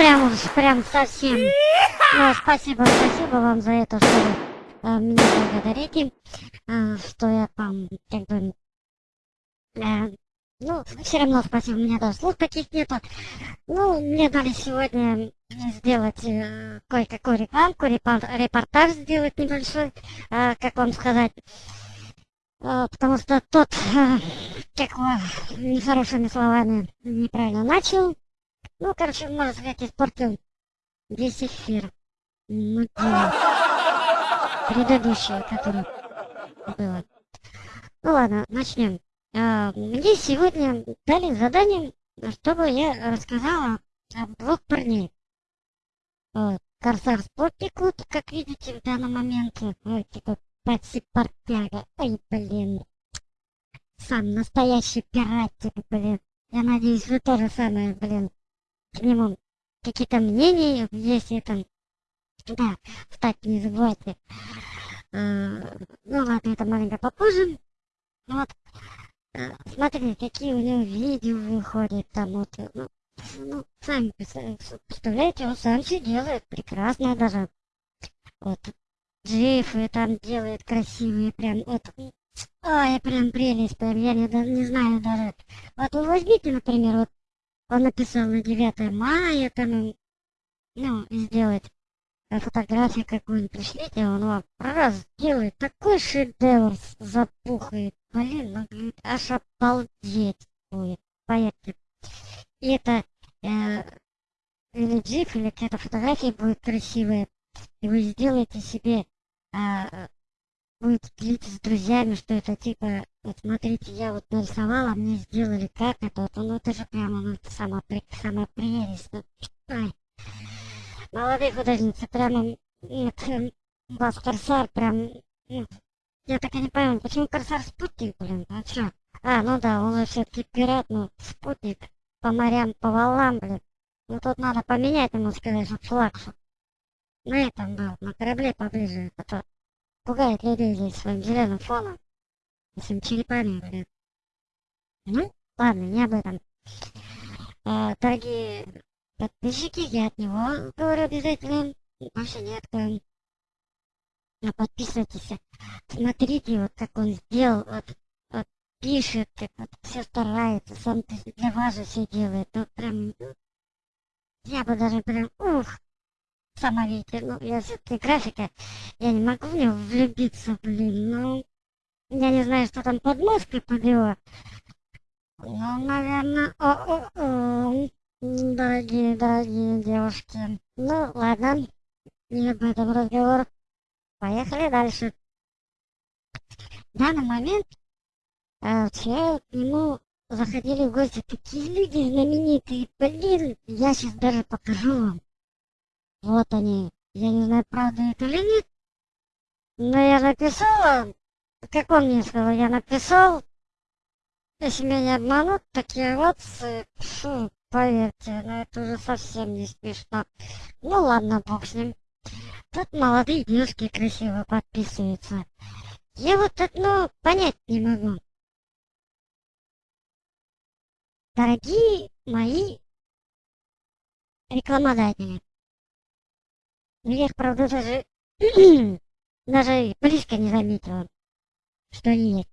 прям прям совсем. Ну, спасибо, спасибо вам за это, что вы а, меня благодарите, а, что я там, как бы, а, ну, все равно спасибо, у меня даже слов таких нету. Ну, мне дали сегодня сделать э, кое-какую рекламку, репортаж сделать небольшой, э, как вам сказать. Э, потому что тот, э, как нехорошими словами неправильно начал. Ну, короче, можно сказать, испортил весь эфир. Ну, предыдущее, которое было. Ну ладно, начнем. А, мне сегодня дали задание, чтобы я рассказала об двух парней. Корсар Спортикут, как видите в данном моменте, ой, такой портяга. Ой, блин. Сам настоящий пиратик, блин. Я надеюсь, вы тоже самое, блин, к нему какие-то мнения, если там, да, встать не забывайте. А, ну ладно, это маленько попозже. Вот. Э, смотри, какие у него видео выходят там вот, э, ну, ну сами представляете, он сам все делает прекрасно даже. Вот, джифы там делает красивые, прям, вот, ой, прям прелесть, прям, я не, не знаю даже. Вот вы возьмите, например, вот, он написал на 9 мая, там, ну, сделать фотографию какую-нибудь пришлите, он вам раз делает такой шедевр, запухает, блин, ну, аж обалдеть будет, поверьте. И это э, или джип, или какая-то фотография будет красивая, и вы сделаете себе, э, будет делиться с друзьями, что это типа, вот смотрите, я вот нарисовала, мне сделали как это, вот, ну это же прямо, ну, сама, сама прелесть, ну, ай молодые художницы, прямо, нет, у вас Корсар прям, ну, я так и не пойму, почему Корсар спутник, блин, а чё? А, ну да, он все-таки пират, ну, спутник, по морям, по волнам, блин. Ну тут надо поменять ему, сказать, что флаг, на этом был, на корабле поближе, а то пугает людей здесь своим зеленым фоном, черепами, блин. Ну, ладно, не об этом. А, дорогие Подписчики, я от него говорю обязательно. Нет. Но ну, подписывайтесь. Смотрите, вот как он сделал. Вот, вот пишет, вот, все старается. Сам для вас же все делает. Ну, прям, я бы даже прям, ух, сама видите, ну, я все-таки графика, я не могу в него влюбиться, блин, ну, я не знаю, что там под мозгой под его. Ну, наверное, о-о-о. Дорогие, дорогие девушки. Ну, ладно. Не об этом разговор. Поехали дальше. В данный момент э, вчера к нему заходили в гости такие люди знаменитые. Блин, я сейчас даже покажу вам. Вот они. Я не знаю, правда это или нет. Но я написала, он мне сказал, я написал, если меня обманут, такие вот, фу, Поверьте, ну это уже совсем не смешно. Ну ладно, бог с ним. Тут молодые девушки красиво подписываются. Я вот одно понять не могу. Дорогие мои рекламодатели. Ну, я их, правда, даже, даже близко не заметила, что есть.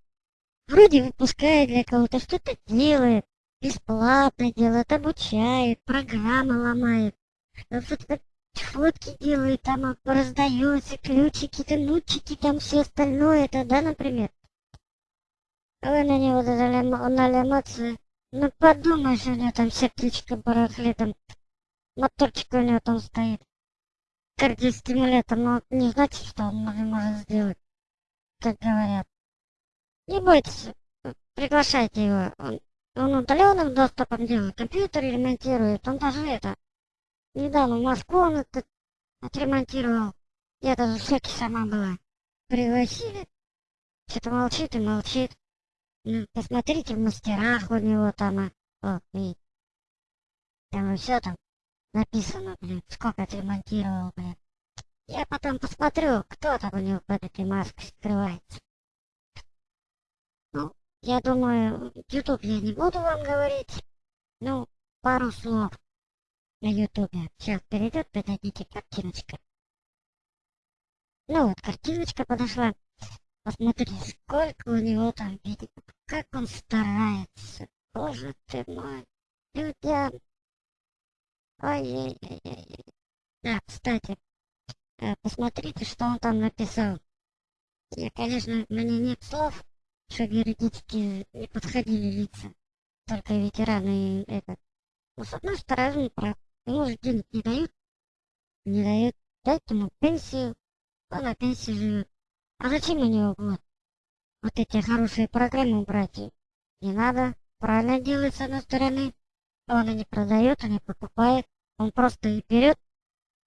Вроде выпускает для кого-то, что-то делает, бесплатно делает, обучает, программы ломает. Фотки делает, там раздается, ключики, там, нутчики, там все остальное, это, да, например? Вы на него дали эмоции. Ну, подумаешь, у него там сердечко барахлит, там моторчик у него там стоит. Кардиостимулятор, но не значит, что он может сделать, как говорят. Не бойтесь, приглашайте его, он он удаленным доступом делает, компьютер ремонтирует, он даже это, недавно в Москву он это отремонтировал, я даже в шоке сама была. Пригласили, что-то молчит и молчит. Ну, посмотрите в мастерах у него там, а, о, и там все там написано, блин, сколько отремонтировал, блин. Я потом посмотрю, кто там у него под этой маской скрывается. Ну, я думаю, YouTube я не буду вам говорить. Ну, пару слов на ютубе. Сейчас перейдет, подойдите картиночка. Ну вот, картиночка подошла. Посмотрите, сколько у него там видео. Как он старается. Боже ты мой. Людям. Ой-ой-ой. Да, кстати, э, посмотрите, что он там написал. Я, конечно, меня нет слов, что юридически не подходили лица. Только ветераны это. Но с одной стороны, прав. Ему же денег не дают. Не дают. Дайте ему пенсию. Он на пенсии живет. А зачем у него вот, вот эти хорошие программы брать? Не надо. Правильно делает с одной стороны. Он и не продает, и не покупает. Он просто и берет,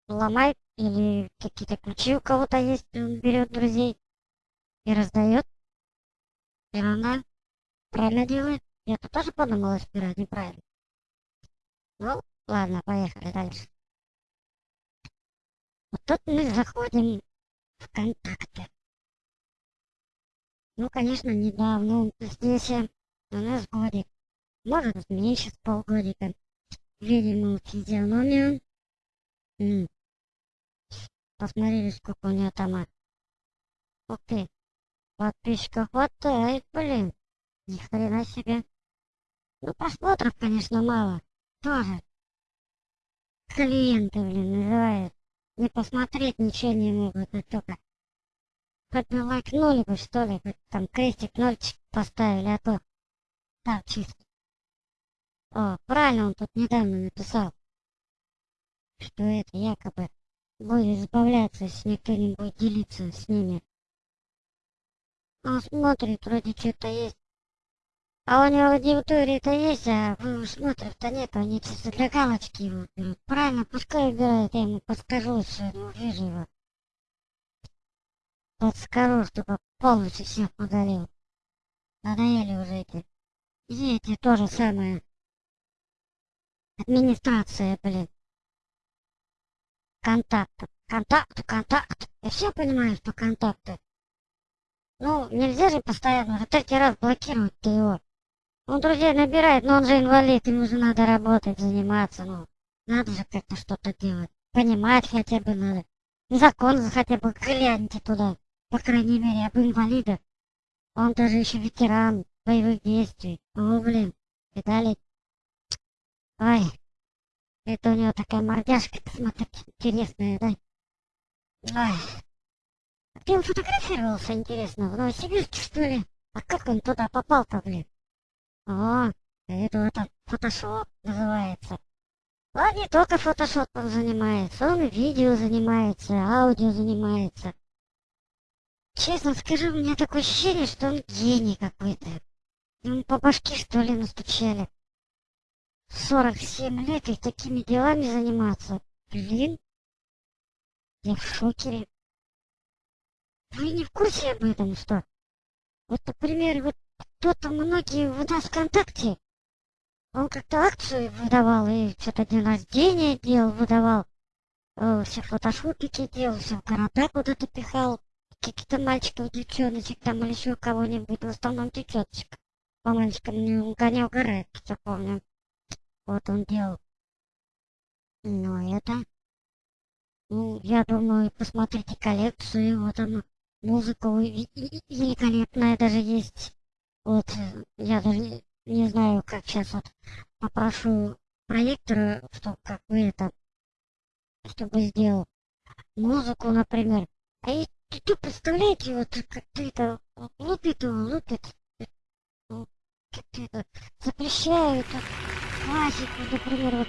ломает, или какие-то ключи у кого-то есть, он берет друзей и раздает. И она правильно делает. Я тут тоже подумала сперва неправильно. Ну, ладно, поехали дальше. Вот тут мы заходим в контакты. Ну, конечно, недавно здесь у нас годик. Может, меньше с полгодика. Видим физиономию. Посмотрели, сколько у нее там. Ух ты. Подписчиков хватает, блин. Ни хрена себе. Ну, просмотров, конечно, мало. Тоже. Клиенты, блин, называют. Не посмотреть ничего не могут, и только хоть бы лайкнули бы, что ли, хоть там крестик, нольчик поставили, а то так чисто. О, правильно он тут недавно написал, что это якобы будет избавляться, если никто не будет делиться с ними. Он смотрит, вроде что-то есть. А у него аудитории-то есть, а вы смотрят-то нет, они чисто для галочки его берут. Правильно, пускай убирают, я ему подскажу, что я увижу его. Подскажу, чтобы полностью всех удалил. Надоели уже эти. И эти тоже самое. Администрация, блин. Контакт. Контакт, контакт. Я все понимаю, что контакты. Ну, нельзя же постоянно уже третий раз блокировать ты его. Он друзей набирает, но он же инвалид, ему же надо работать, заниматься, ну. Надо же как-то что-то делать. Понимать хотя бы надо. Закон хотя бы гляньте туда. По крайней мере, об инвалидах. Он даже еще ветеран боевых действий. О, блин. Видали? Ой. Это у него такая мордяшка, смотри, интересная, да? Ой. Ты он фотографировался, интересно, в Новосибирске, что ли? А как он туда попал-то, блин? О, это, это фотошоп называется. Он не только фотошопом занимается, он видео занимается, аудио занимается. Честно скажу, у меня такое ощущение, что он гений какой-то. Ему по башке, что ли, настучали. 47 лет и такими делами заниматься. Блин, я в шоке. Вы не в курсе об этом, что? Вот, например, вот кто-то многие у нас ВКонтакте, он как-то акцию выдавал, и что-то день рождения делал, выдавал, э, все фотошопики делал, все в города куда-то пихал, каких-то мальчиков, девчоночек там или еще кого-нибудь, в основном девчоночек. По мальчикам не гонял угорает, что помню. Вот он делал. Ну, это... Ну, я думаю, посмотрите коллекцию, вот она музыка великолепная даже есть. Вот, я даже не знаю, как сейчас вот попрошу проектора, чтобы как бы это, чтобы сделал музыку, например. А и тут, представляете, вот как-то это лупит его, лупит, как-то это запрещают классику, например, вот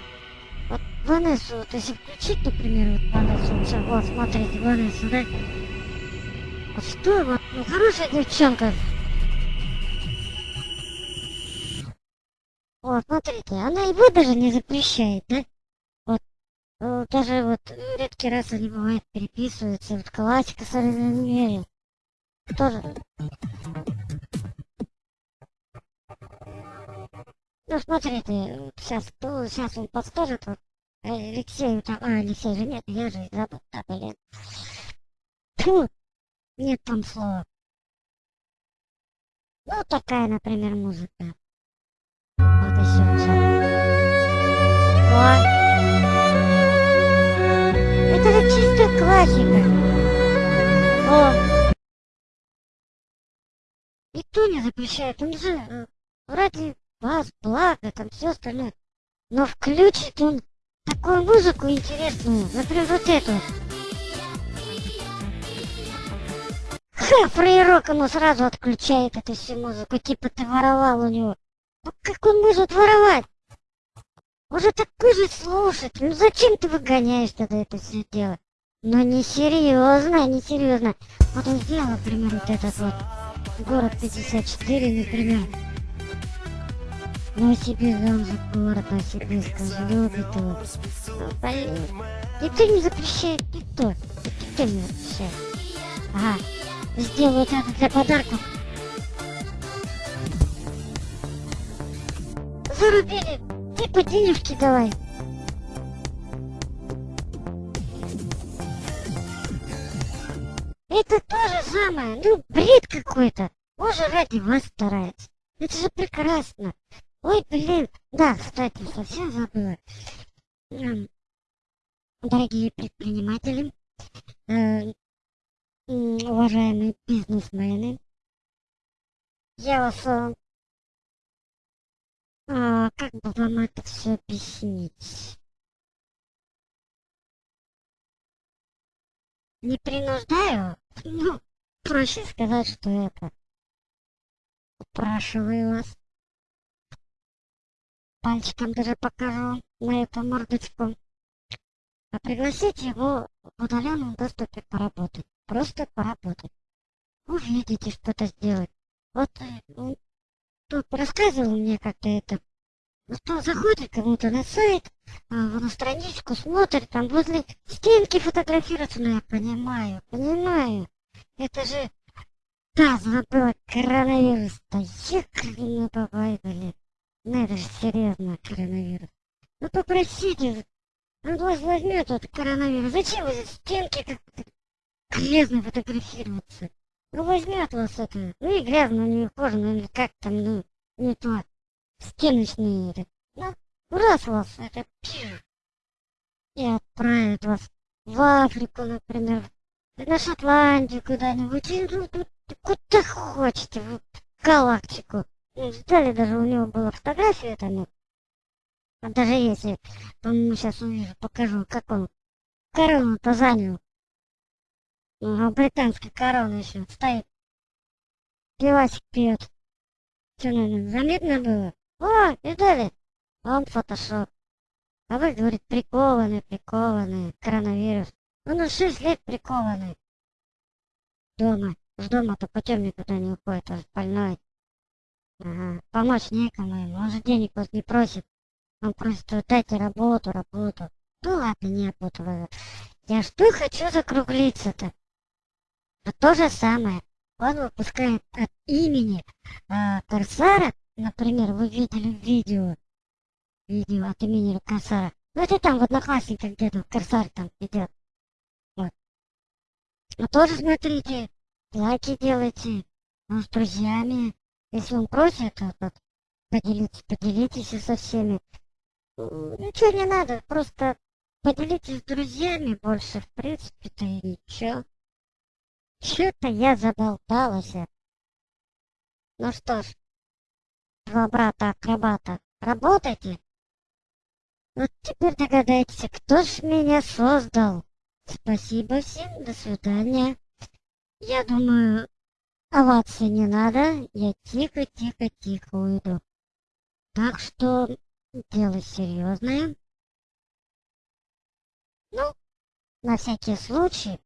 вот Ванессу, вот если включить, например, вот Ванессу, вот смотрите, Ванессу, да? Вот что, вот, ну хорошая девчонка, Вот, смотрите, она его даже не запрещает, да? Вот, вот даже вот редкий раз они бывает переписываются, вот классика с Розенмерин. Тоже. Ну, смотрите, вот сейчас, кто, сейчас он подскажет, вот, Алексей, там, а, Алексей же нет, я же забыл, да, блин. Фу, нет там слов. Ну, такая, например, музыка. Вот и все. все. О! Это же чистая классика. О! Никто не запрещает. Он же ради вас, блага, там все остальное. Но включит он такую музыку интересную, например, вот эту. Фрейрок ему сразу отключает эту всю музыку, типа ты воровал у него. Ну как он может воровать? Уже такой же слушатель, ну зачем ты выгоняешь тогда это все дело? Ну не серьезно, не серьезно. Вот он сделал, например, вот этот вот город 54, например. Новосибирск, он же город Новосибирск, он же любит его. Ну, блин. Никто не запрещает, никто. Никто не запрещает. Ага. Сделаю это для подарков. Зарубили. Ты по давай. Это то же самое. Ну, бред какой-то. Он же ради вас старается. Это же прекрасно. Ой, блин. Да, кстати, совсем забыла. Дорогие предприниматели, э, уважаемые бизнесмены, я вас... Э, а, как бы вам это все объяснить? Не принуждаю? Ну, проще сказать, что это. Упрашиваю вас. Пальчиком даже покажу на эту мордочку. А пригласите его в удаленном доступе поработать. Просто поработать. Увидите, что это сделать. Вот он тут рассказывал мне как-то это. Что заходит кому-то на сайт, а, на страничку, смотрит, там возле стенки фотографируется. Ну, я понимаю, понимаю. Это же... Да, забыла коронавирус-то. Ехали бабай, блин. Ну, это же серьезно, коронавирус. Ну, попросите, он вас возьмет этот коронавирус. Зачем вы стенки как-то грязно фотографироваться? Ну, возьмет вас это. Ну, и грязно, не кожа, ну, как там, ну, не то. Стеночные, это. Ну, раз вас это пишет. И отправит вас в Африку, например, на Шотландию куда-нибудь, ну, куда хочете, в галактику. Ну, сдали даже у него была фотография там, ну, а даже если, по-моему, сейчас увижу, покажу, как он корону-то занял. Ну, британская корона еще стоит. Пивасик пьет. Что, наверное, заметно было? О, видали? Он фотошоп. А вы, говорит, прикованный, прикованный, коронавирус. Он уже 6 лет прикованный. Дома. С дома-то путем никуда не уходит, он больной. Ага. Помочь некому ему, он же денег вас не просит. Он просит, вот дайте работу, работу. Ну ладно, не опутываю. Я что хочу закруглиться-то? А то же самое. Он выпускает от имени э, Корсара, например, вы видели видео, видео от имени Корсара. Ну это там в Одноклассниках где-то Корсар там идет. Ну тоже смотрите, лайки делайте, ну, с друзьями. Если он просит, то вот, поделитесь, поделитесь со всеми. Ничего не надо, просто поделитесь с друзьями больше, в принципе-то и ничего. Что-то я заболталась. Ну что ж, два брата-акробата, работайте. Вот теперь догадайтесь, кто ж меня создал. Спасибо всем, до свидания. Я думаю, овации не надо, я тихо-тихо-тихо уйду. Так что дело серьезное. Ну, на всякий случай.